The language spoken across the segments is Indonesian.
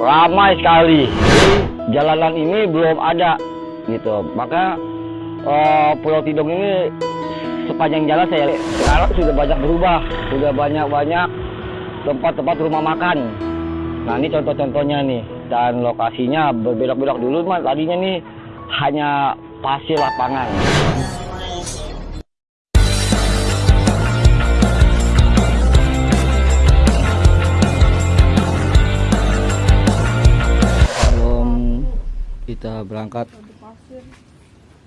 ramai sekali. Jalanan ini belum ada gitu. Maka eh, Pulau Tidung ini sepanjang jalan saya sekarang sudah banyak berubah, sudah banyak-banyak tempat-tempat rumah makan. Nah ini contoh-contohnya nih dan lokasinya berbelok-belok dulu mah tadinya nih hanya pasir lapangan. Kita berangkat,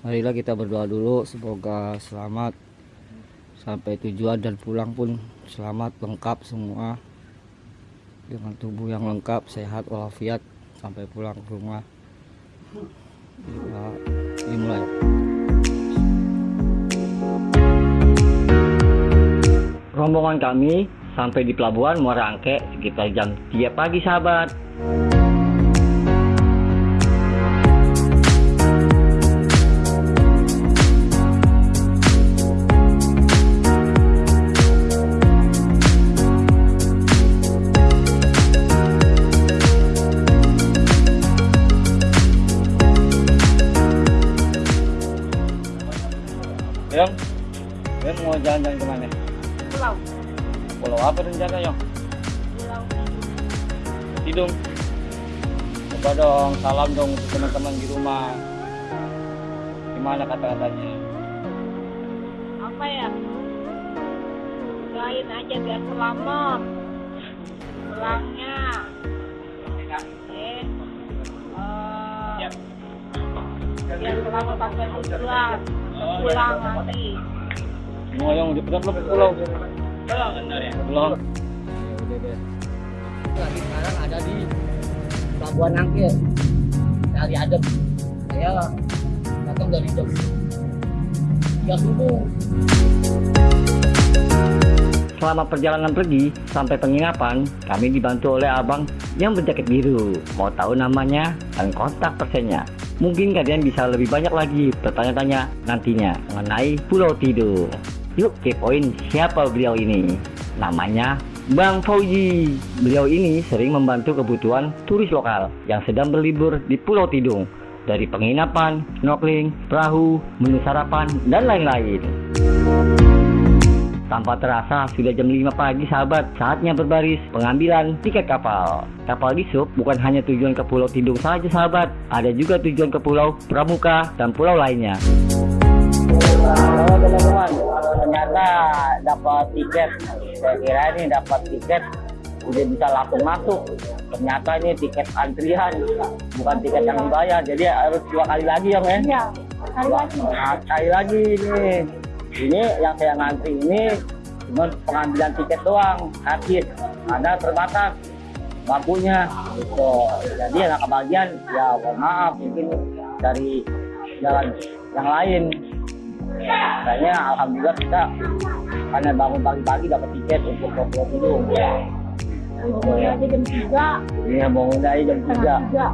marilah kita berdoa dulu semoga selamat. Sampai tujuan dan pulang pun selamat lengkap semua. Dengan tubuh yang lengkap sehat walafiat sampai pulang ke rumah. Kita dimulai rombongan kami sampai di pelabuhan Muara Angke sekitar jam 3 pagi sahabat teman-teman di rumah. Gimana kata-katanya? apa ya? Doain aja biar selamat. Pulangnya. Eh. biar selamat sampai tujuan. Pulang nanti. Mau yang di belum pulau. Belum. lagi sekarang ada di Pelabuhan Angke dari Adem saya datang dari jam tiga subuh Selama perjalanan pergi sampai penginapan, kami dibantu oleh abang yang berjaket biru. Mau tahu namanya dan kontak persennya. Mungkin kalian bisa lebih banyak lagi bertanya-tanya nantinya mengenai Pulau Tidung. Yuk kepoin siapa beliau ini. Namanya Bang Fauji. Beliau ini sering membantu kebutuhan turis lokal yang sedang berlibur di Pulau Tidung. Dari penginapan, snorkeling, perahu, menu sarapan, dan lain-lain. Tanpa terasa sudah jam 5 pagi sahabat Saatnya berbaris pengambilan tiket kapal Kapal di bukan hanya tujuan ke Pulau Tidung saja sahabat Ada juga tujuan ke Pulau Pramuka dan pulau lainnya Halo teman-teman Ternyata dapat tiket Saya kira ini dapat tiket Udah bisa langsung masuk. Ternyata ini tiket antrian Bukan tiket yang dibayar Jadi harus dua kali lagi ya? Men Iya. Hari lagi. Nah, sekali lagi ini. Ini yang saya ngantri ini cuma pengambilan tiket doang gratis karena terbatas bambunya gitu. Jadi yang kebagian ya mohon maaf mungkin dari jalan yang lain. Kayaknya alhamdulillah kita karena bangun pagi-pagi dapat tiket untuk ke Pulau Tidung Umurnya aja jam tiga. ini yang bangun dari jam Setengah 3 tiga.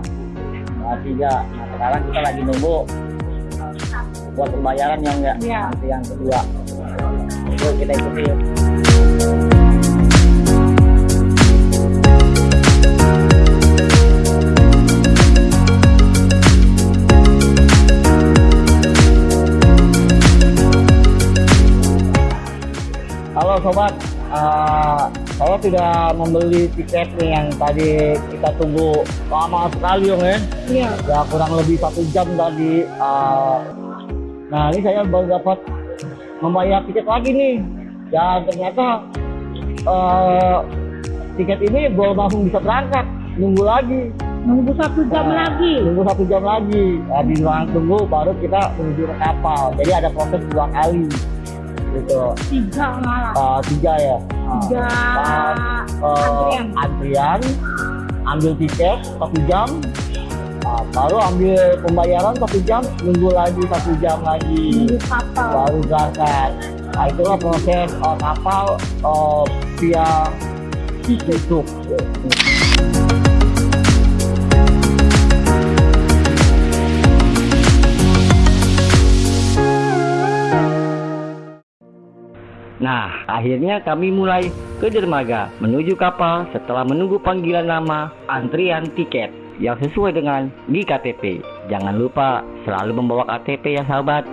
Nah, tiga. Nah, sekarang kita lagi nunggu buat pembayaran yang enggak Iya. nanti yang kedua. Yuk kita ikuti Halo sobat, Eh, saya sudah membeli tiket nih yang tadi kita tunggu lama sekali ya. Iya. ya kurang lebih satu jam tadi uh, nah ini saya baru dapat membayar tiket lagi nih. Dan ternyata uh, tiket ini belum langsung bisa berangkat. Nunggu lagi. Nunggu satu jam Nah, lagi. nunggu satu jam lagi. Habis ruang tunggu baru kita menuju ke kapal. Jadi ada proses dua kali gitu. Tiga malah. Uh, tiga ya? Uh, Tiga uh, antrian. antrian ambil tiket satu jam. Nah, baru ambil pembayaran satu jam nunggu lagi satu jam lagi. Nunggu kapal. baru berangkat. Nah itulah proses uh, kapal uh, via YouTube Nah, akhirnya kami mulai ke dermaga menuju kapal setelah menunggu panggilan nama antrian tiket yang sesuai dengan di KTP. Jangan lupa selalu membawa KTP ya sahabat.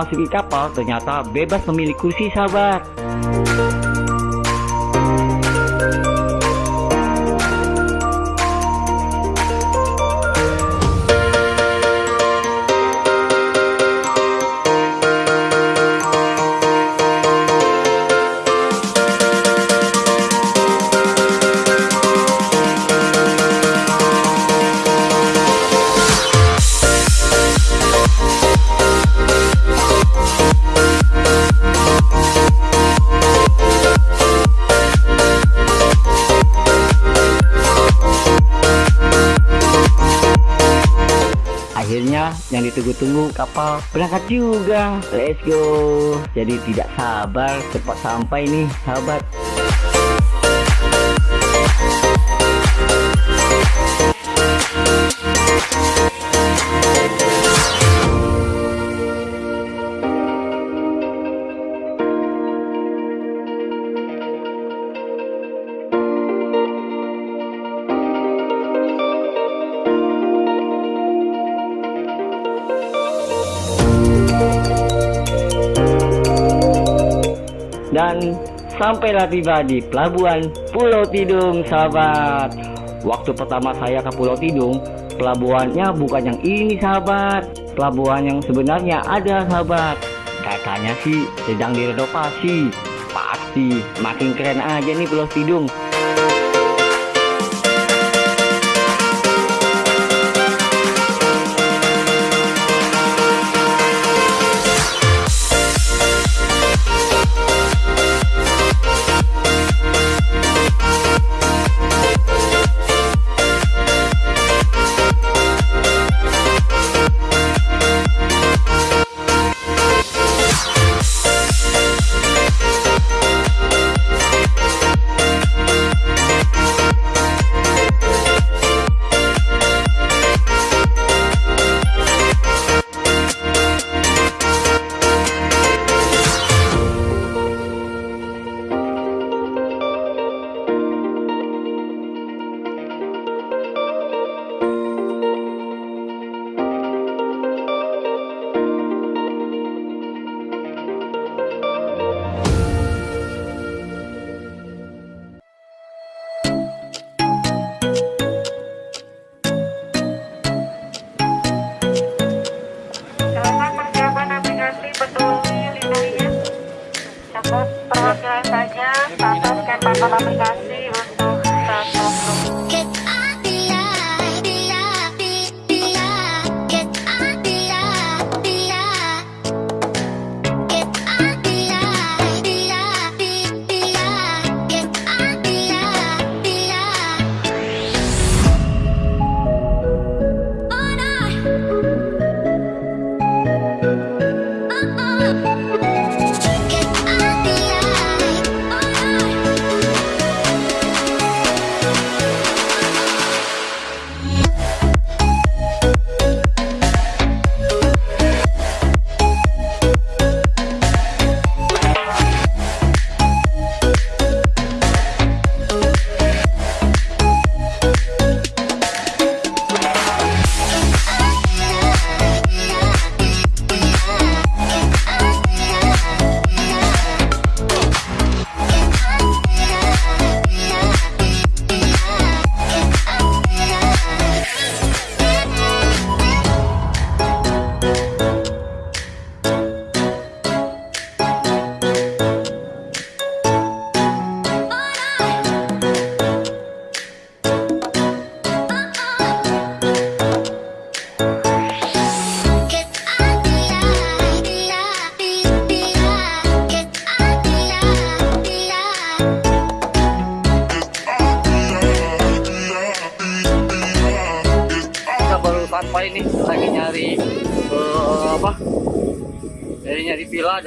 Memasuki kapal ternyata bebas memilih kursi sahabat. Yang ditunggu-tunggu kapal berangkat juga. Let's go. Jadi tidak sabar cepat sampai nih sahabat. Dan sampailah tiba di pelabuhan Pulau Tidung sahabat. Waktu pertama saya ke Pulau Tidung pelabuhannya bukan yang ini sahabat. Pelabuhan yang sebenarnya ada sahabat. Katanya sih sedang direnovasi. Pasti makin keren aja nih Pulau Tidung Mama.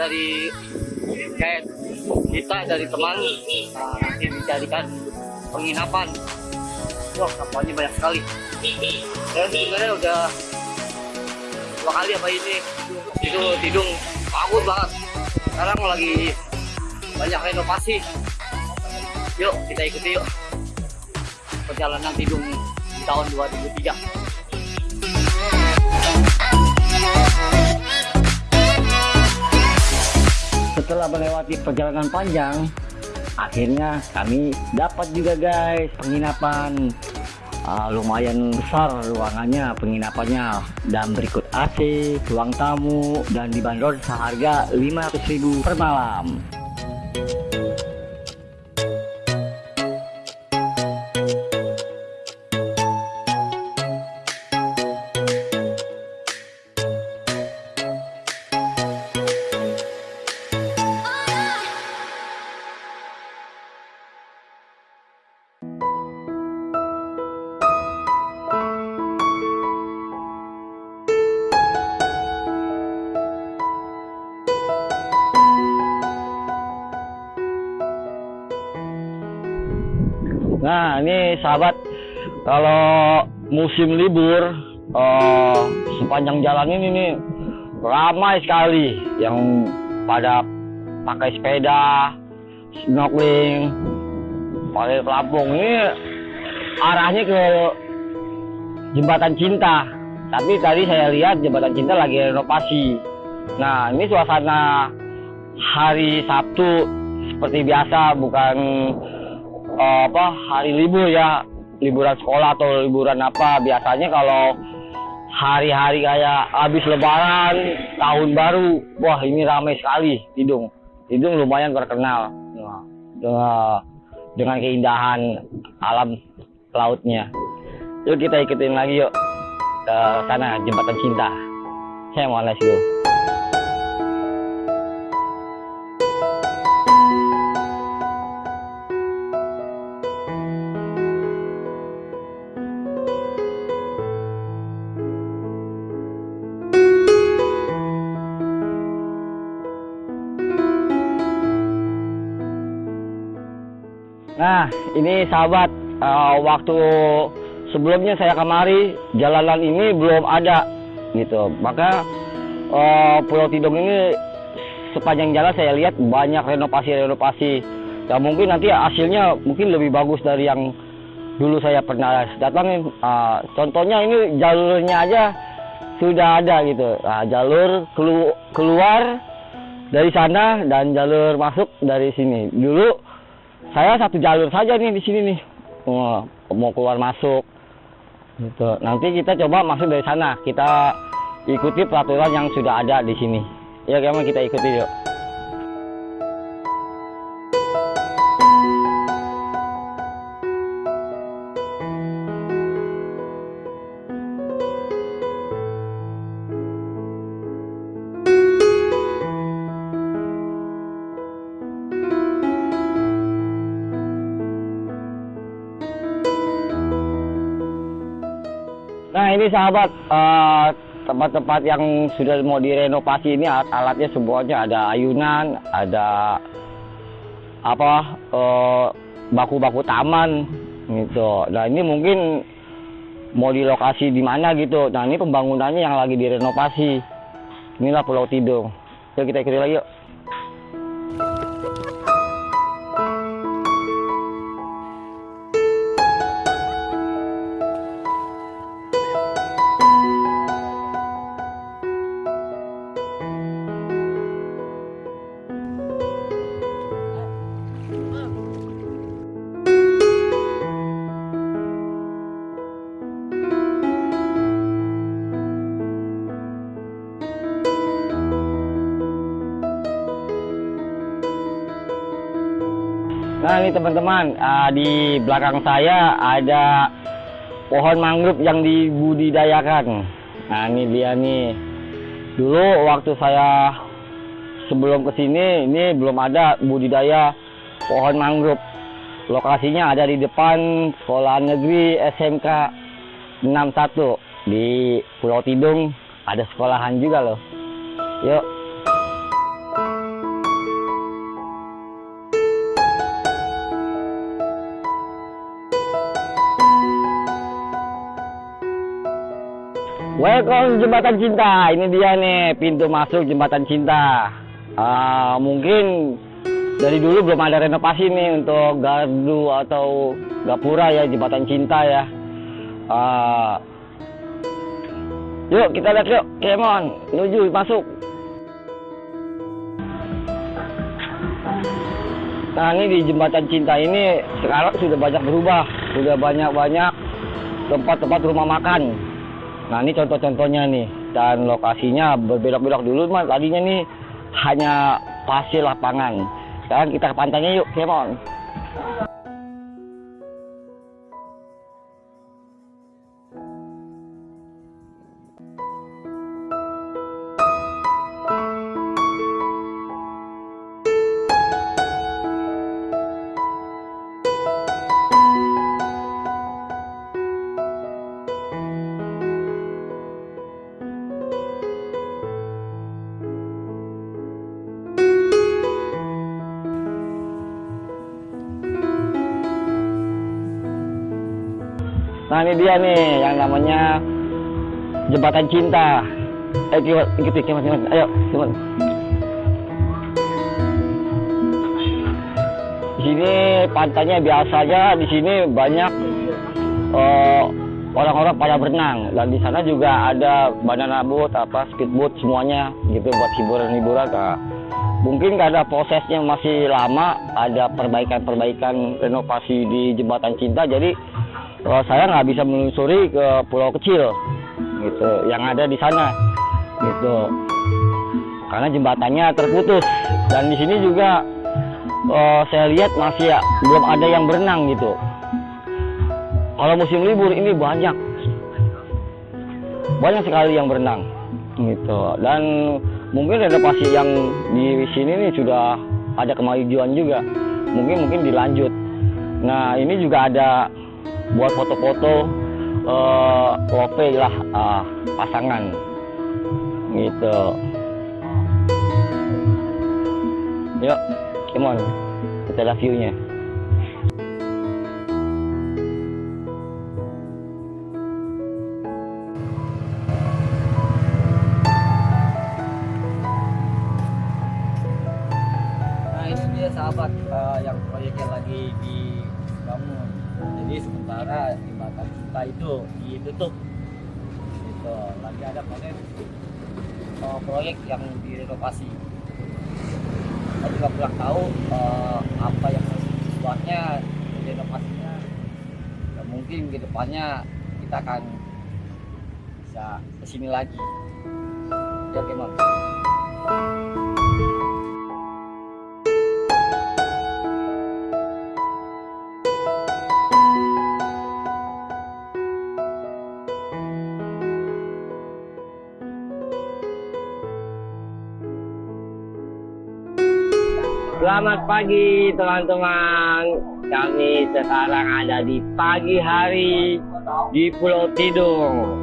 Dari kayak kita dari teman nanti dijadikan penginapan. Wah kapalnya banyak sekali. Dan sebenarnya udah dua kali apa ini itu tidung bagus banget. Sekarang lagi banyak renovasi. Yuk kita ikuti yuk perjalanan tidung di tahun 2003 Setelah melewati perjalanan panjang, akhirnya kami dapat juga guys penginapan. Ah, lumayan besar ruangannya, penginapannya dan berikut AC, ruang tamu dan dibanderol seharga 500.000 per malam. Sahabat, kalau musim libur, eh, sepanjang jalan ini nih ramai sekali yang pada pakai sepeda, snorkeling, pakai pelampung. Ini arahnya ke jembatan cinta. Tapi tadi saya lihat jembatan cinta lagi renovasi. Nah, ini suasana hari Sabtu seperti biasa, bukan eh, apa hari libur ya liburan sekolah atau liburan apa. Biasanya kalau hari-hari kayak habis lebaran tahun baru wah ini ramai sekali Tidung Tidung lumayan terkenal. Dengan, dengan keindahan alam lautnya. Yuk kita ikutin lagi yuk ke sana jembatan cinta. Saya mau let's go Nah, ini sahabat, eh, waktu sebelumnya saya kemari, jalanan ini belum ada, gitu. Maka eh, Pulau Tidung ini sepanjang jalan saya lihat banyak renovasi-renovasi. Ya mungkin nanti hasilnya mungkin lebih bagus dari yang dulu saya pernah datangin. Eh, contohnya ini jalurnya aja sudah ada gitu. Nah, jalur kelu- keluar dari sana dan jalur masuk dari sini. Dulu saya satu jalur saja nih di sini nih. Mau, keluar masuk. Gitu. Nanti kita coba masuk dari sana. Kita ikuti peraturan yang sudah ada di sini. Ya ke mana kita ikuti yuk sahabat eh, tempat-tempat yang sudah mau direnovasi ini alat alatnya semuanya ada ayunan, ada apa eh, baku-baku taman gitu. Nah ini mungkin mau di lokasi di mana gitu. Nah ini pembangunannya yang lagi direnovasi. Inilah Pulau Tidung. Yuk kita ikuti lagi yuk. Nah ini teman-teman, ah, di belakang saya ada pohon mangrove yang dibudidayakan. Nah ini dia nih. Dulu waktu saya sebelum ke sini, ini belum ada budidaya pohon mangrove. Lokasinya ada di depan Sekolah Negeri SMK 61 di Pulau Tidung. Ada sekolahan juga loh. Yuk. Welcome jembatan cinta. Ini dia nih pintu masuk jembatan cinta. Ah, mungkin dari dulu belum ada renovasi nih untuk gardu atau gapura ya jembatan cinta ya. Ah, yuk kita lihat yuk, Kemon, menuju masuk. Nah ini di jembatan cinta ini sekarang sudah banyak berubah, sudah banyak-banyak tempat-tempat rumah makan. Nah ini contoh-contohnya nih dan lokasinya berbelok-belok dulu mah tadinya nih hanya pasir lapangan. Sekarang kita ke pantainya yuk, Kemon. Nah ini dia nih yang namanya jembatan cinta. Ayo Kemon, ikuti Kemon, Kemon. Ayo Kemon. Di sini pantainya biasanya di sini banyak eh, orang-orang pada berenang dan di sana juga ada banana boat apa speedboat semuanya gitu buat hiburan-hiburan. Nah, mungkin karena prosesnya masih lama ada perbaikan-perbaikan renovasi di jembatan cinta jadi kalau saya nggak bisa menelusuri ke pulau kecil gitu yang ada di sana gitu. Karena jembatannya terputus. Dan di sini juga eh, saya lihat masih ya, belum ada yang berenang gitu. Kalau musim libur ini banyak. Banyak sekali yang berenang gitu. Dan mungkin renovasi yang di sini nih sudah ada kemajuan juga. Mungkin mungkin dilanjut. Nah ini juga ada buat foto-foto eh lope lah ah, pasangan. Gitu. Yuk come on. Kita lihat view-nya Jadi sementara jembatan cinta itu ditutup. Gitu. Lagi ada panen eh, proyek yang direnovasi. Saya juga kurang tahu eh, apa yang buatnya renovasinya. Ya, mungkin ke depannya kita akan bisa ke sini lagi. Ya, Kemon. Selamat pagi teman-teman. Kami sekarang ada di pagi hari di Pulau Tidung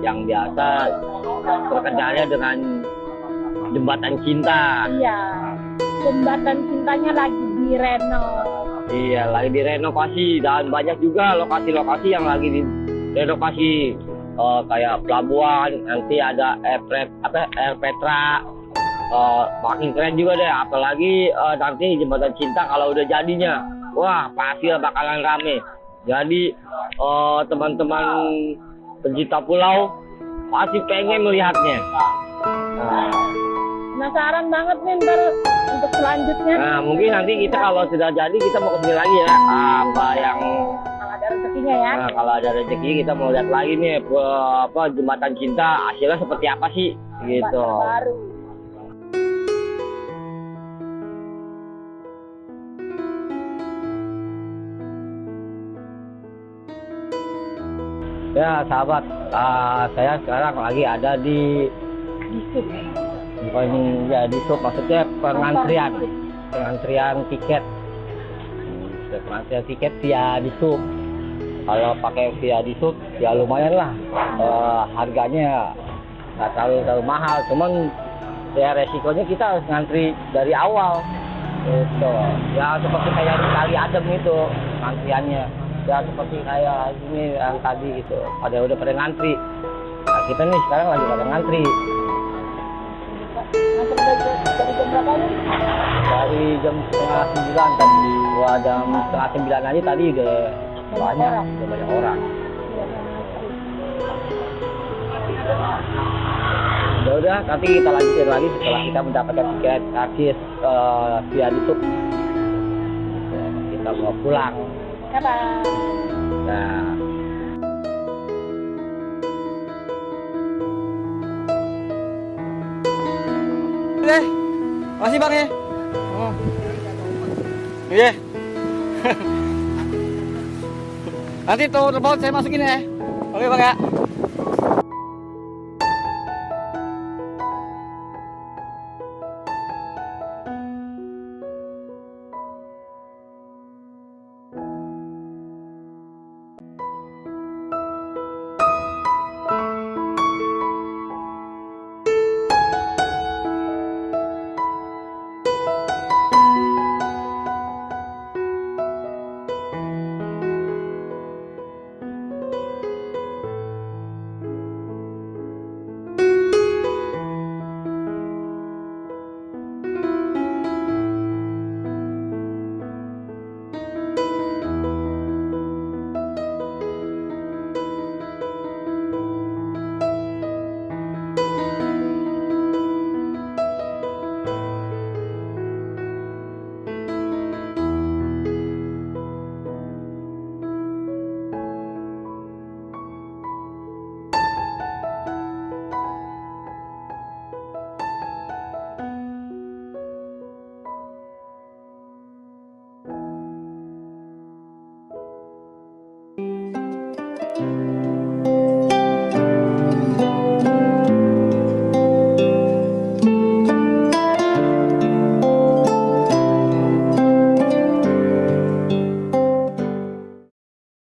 yang biasa terkendala dengan jembatan cinta. Iya. Jembatan cintanya lagi direnov. Iya, lagi direnovasi dan banyak juga lokasi-lokasi yang lagi direnovasi Eh, kayak pelabuhan, nanti ada air, apa, air Petra, Eh, makin keren juga deh, apalagi eh, nanti jembatan cinta kalau udah jadinya, wah pasti bakalan rame. Jadi eh, teman-teman pencinta pulau pasti pengen melihatnya. Nah, Penasaran banget nih ntar untuk selanjutnya. Nah, mungkin nanti kita kalau sudah jadi kita mau ke sini lagi ya. Apa yang Kalau ada rezekinya ya. nah, kalau ada rezeki kita mau lihat lagi nih apa jembatan cinta hasilnya seperti apa sih gitu. Baru. Ya sahabat, ah, saya sekarang lagi ada di Di sub. bukan ya di sub maksudnya pengantrian, pengantrian tiket. Pengantrian tiket via di sub. Kalau pakai via di sub ya lumayan lah eh, harganya nggak terlalu terlalu mahal, cuman ya resikonya kita harus ngantri dari awal. Gitu. Ya seperti kayak di kali adem itu antriannya. Ya seperti kayak ini yang tadi gitu. Pada udah pada ngantri. Nah, kita nih sekarang lagi pada ngantri dari, jam setengah sembilan tadi gua jam setengah sembilan aja tadi udah banyak orang. udah banyak orang ya udah nanti kita lanjutin lagi setelah kita mendapatkan tiket karcis eh, via YouTube kita mau pulang Kapan? nah Oke, makasih bang ya. Oh. Iya. Nanti tuh telepon saya masukin ya. Oke bang ya.